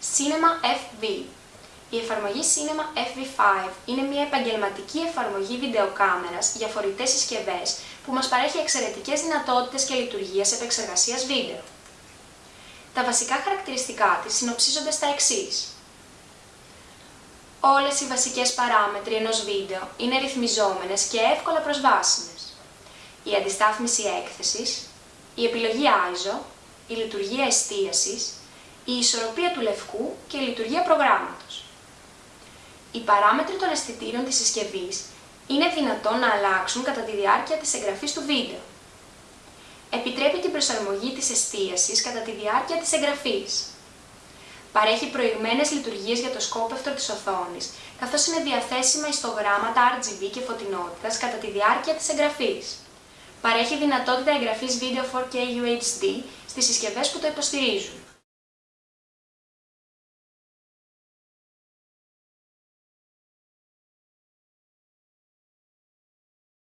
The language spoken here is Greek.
Cinema FV Η εφαρμογή Cinema FV5 είναι μια επαγγελματική εφαρμογή βιντεοκάμερας για φορητές συσκευές που μας παρέχει εξαιρετικές δυνατότητες και λειτουργίες επεξεργασίας βίντεο. Τα βασικά χαρακτηριστικά της συνοψίζονται στα εξής. Όλες οι βασικές παράμετροι ενός βίντεο είναι ρυθμιζόμενες και εύκολα προσβάσιμες. Η αντιστάθμιση έκθεσης, η επιλογή ISO, η λειτουργία εστίασης, η ισορροπία του λευκού και η λειτουργία προγράμματος. Οι παράμετροι των αισθητήρων της συσκευής είναι δυνατόν να αλλάξουν κατά τη διάρκεια της εγγραφής του βίντεο. Επιτρέπει την προσαρμογή της εστίασης κατά τη διάρκεια της εγγραφής. Παρέχει προηγμένες λειτουργίες για το σκόπευτρο της οθόνης, καθώς είναι διαθέσιμα ιστογράμματα RGB και φωτεινότητας κατά τη διάρκεια της εγγραφής. Παρέχει δυνατότητα εγγραφής βίντεο 4K UHD στις συσκευές που το υποστηρίζουν.